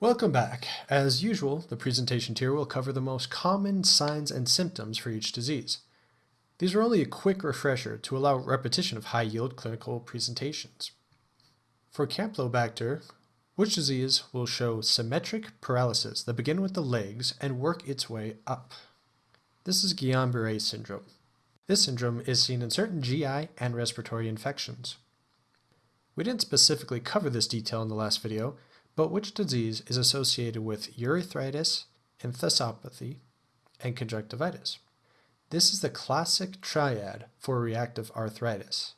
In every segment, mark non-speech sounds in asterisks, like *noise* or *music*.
Welcome back. As usual, the presentation here will cover the most common signs and symptoms for each disease. These are only a quick refresher to allow repetition of high-yield clinical presentations. For Campylobacter, which disease will show symmetric paralysis that begin with the legs and work its way up? This is Guillain-Barré syndrome. This syndrome is seen in certain GI and respiratory infections. We didn't specifically cover this detail in the last video, but which disease is associated with urethritis, enthesopathy, and conjunctivitis? This is the classic triad for reactive arthritis.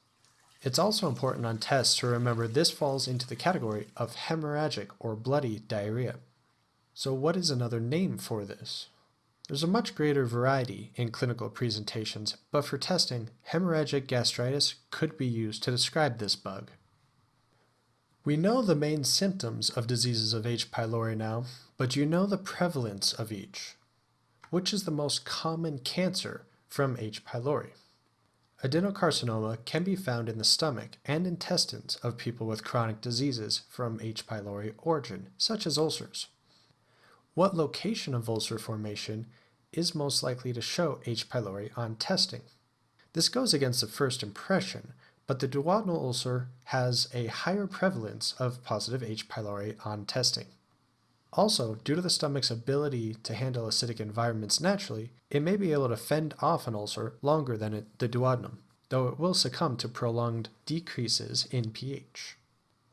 It's also important on tests to remember this falls into the category of hemorrhagic or bloody diarrhea. So what is another name for this? There's a much greater variety in clinical presentations, but for testing, hemorrhagic gastritis could be used to describe this bug. We know the main symptoms of diseases of H. pylori now, but you know the prevalence of each. Which is the most common cancer from H. pylori? Adenocarcinoma can be found in the stomach and intestines of people with chronic diseases from H. pylori origin, such as ulcers. What location of ulcer formation is most likely to show H. pylori on testing? This goes against the first impression, but the duodenal ulcer has a higher prevalence of positive H. pylori on testing. Also, due to the stomach's ability to handle acidic environments naturally, it may be able to fend off an ulcer longer than it, the duodenum, though it will succumb to prolonged decreases in pH.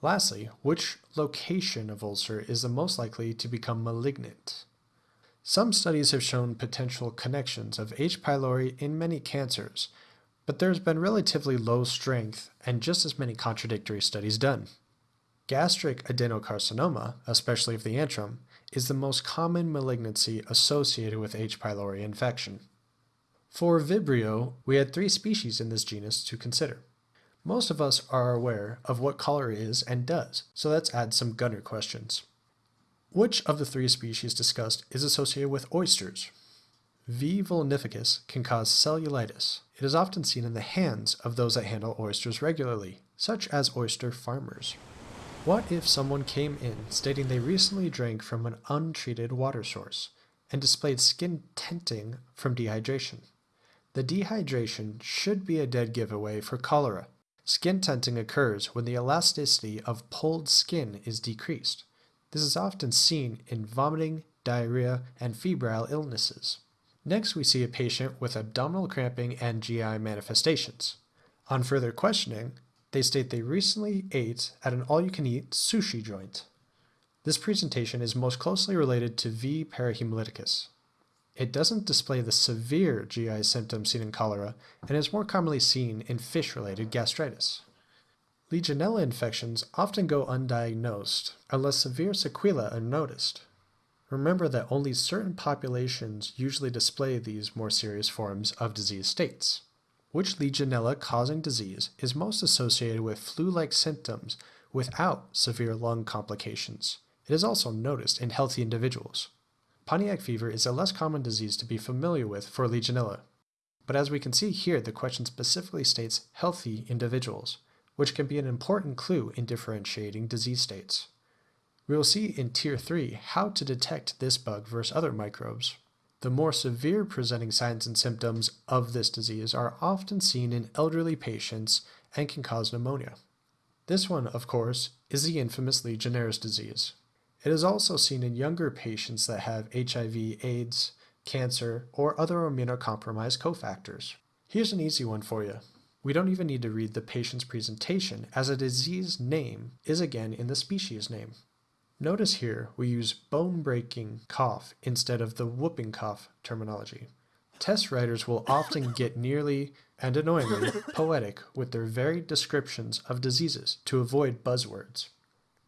Lastly, which location of ulcer is the most likely to become malignant? Some studies have shown potential connections of H. pylori in many cancers, but there's been relatively low strength and just as many contradictory studies done. Gastric adenocarcinoma, especially of the antrum, is the most common malignancy associated with H. pylori infection. For Vibrio, we had three species in this genus to consider. Most of us are aware of what cholera is and does, so let's add some gunner questions. Which of the three species discussed is associated with oysters? V. vulnificus can cause cellulitis. It is often seen in the hands of those that handle oysters regularly, such as oyster farmers. What if someone came in stating they recently drank from an untreated water source and displayed skin tenting from dehydration? The dehydration should be a dead giveaway for cholera. Skin tenting occurs when the elasticity of pulled skin is decreased. This is often seen in vomiting, diarrhea, and febrile illnesses. Next, we see a patient with abdominal cramping and GI manifestations. On further questioning, they state they recently ate at an all-you-can-eat sushi joint. This presentation is most closely related to V. parahemolyticus. It doesn't display the severe GI symptoms seen in cholera and is more commonly seen in fish-related gastritis. Legionella infections often go undiagnosed unless severe sequelae are noticed. Remember that only certain populations usually display these more serious forms of disease states. Which Legionella causing disease is most associated with flu-like symptoms without severe lung complications? It is also noticed in healthy individuals. Pontiac fever is a less common disease to be familiar with for Legionella. But as we can see here, the question specifically states healthy individuals, which can be an important clue in differentiating disease states. We will see in Tier 3 how to detect this bug versus other microbes. The more severe presenting signs and symptoms of this disease are often seen in elderly patients and can cause pneumonia. This one, of course, is the infamous Legionnaire's disease. It is also seen in younger patients that have HIV, AIDS, cancer, or other immunocompromised cofactors. Here's an easy one for you. We don't even need to read the patient's presentation as a disease name is again in the species name. Notice here we use bone-breaking cough instead of the whooping cough terminology. Test writers will often *laughs* get nearly and annoyingly poetic with their varied descriptions of diseases to avoid buzzwords.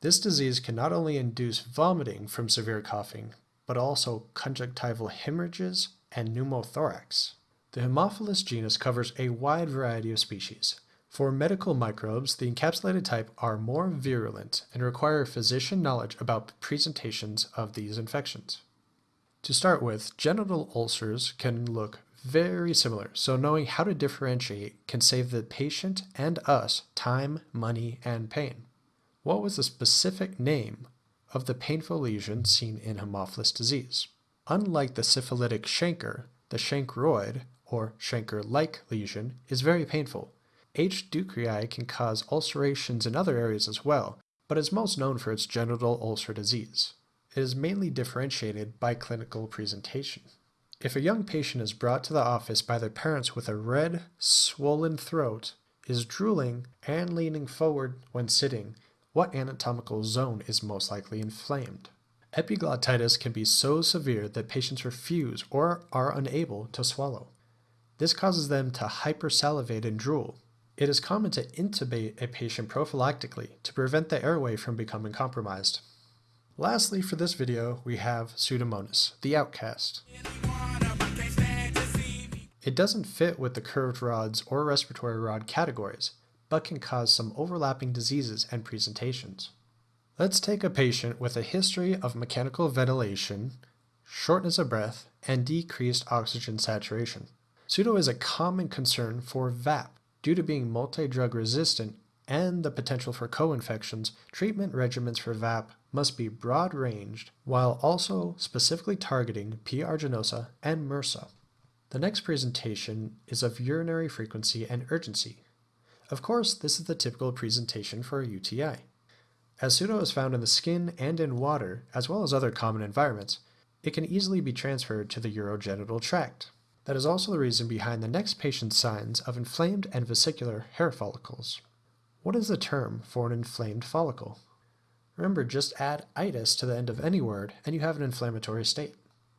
This disease can not only induce vomiting from severe coughing, but also conjunctival hemorrhages and pneumothorax. The Haemophilus genus covers a wide variety of species, for medical microbes, the encapsulated type are more virulent and require physician knowledge about presentations of these infections. To start with, genital ulcers can look very similar, so knowing how to differentiate can save the patient and us time, money, and pain. What was the specific name of the painful lesion seen in Haemophilus disease. Unlike the syphilitic chancre, the chancroid, or chancre-like lesion, is very painful. H. ducreyi can cause ulcerations in other areas as well, but is most known for its genital ulcer disease. It is mainly differentiated by clinical presentation. If a young patient is brought to the office by their parents with a red, swollen throat, is drooling, and leaning forward when sitting, what anatomical zone is most likely inflamed? Epiglottitis can be so severe that patients refuse or are unable to swallow. This causes them to hypersalivate and drool. It is common to intubate a patient prophylactically to prevent the airway from becoming compromised. Lastly, for this video, we have Pseudomonas, the outcast. It doesn't fit with the curved rods or respiratory rod categories, but can cause some overlapping diseases and presentations. Let's take a patient with a history of mechanical ventilation, shortness of breath, and decreased oxygen saturation. Pseudo is a common concern for VAP. Due to being multi-drug resistant and the potential for co-infections, treatment regimens for VAP must be broad-ranged while also specifically targeting P. aeruginosa and MRSA. The next presentation is of urinary frequency and urgency. Of course, this is the typical presentation for a UTI. As pseudo is found in the skin and in water, as well as other common environments, it can easily be transferred to the urogenital tract. That is also the reason behind the next patient's signs of inflamed and vesicular hair follicles. What is the term for an inflamed follicle? Remember, just add itis to the end of any word and you have an inflammatory state.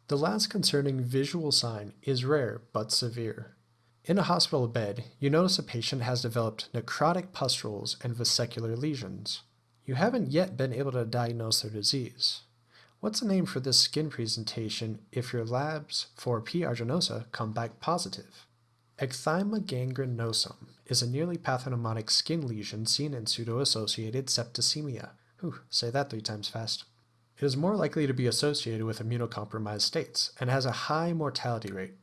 The last concerning visual sign is rare but severe. In a hospital bed, you notice a patient has developed necrotic pustules and vesicular lesions. You haven't yet been able to diagnose their disease. What's the name for this skin presentation if your labs for P. aeruginosa come back positive? Ecthyma gangrenosum is a nearly pathognomonic skin lesion seen in pseudo-associated septicemia. Whew, say that three times fast. It is more likely to be associated with immunocompromised states and has a high mortality rate.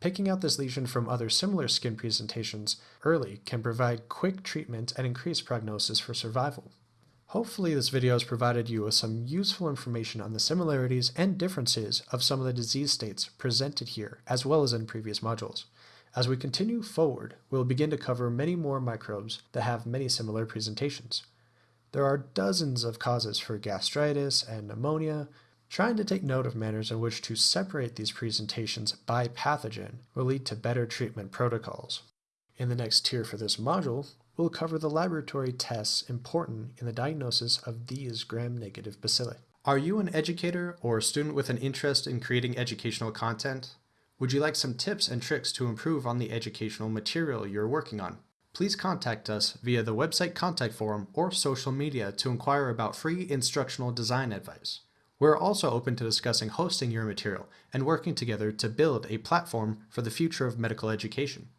Picking out this lesion from other similar skin presentations early can provide quick treatment and increase prognosis for survival. Hopefully this video has provided you with some useful information on the similarities and differences of some of the disease states presented here as well as in previous modules. As we continue forward, we'll begin to cover many more microbes that have many similar presentations. There are dozens of causes for gastritis and pneumonia. Trying to take note of manners in which to separate these presentations by pathogen will lead to better treatment protocols. In the next tier for this module, we'll cover the laboratory tests important in the diagnosis of these gram-negative bacilli. Are you an educator or a student with an interest in creating educational content? Would you like some tips and tricks to improve on the educational material you're working on? please contact us via the website contact form or social media to inquire about free instructional design advice. We're also open to discussing hosting your material and working together to build a platform for the future of medical education.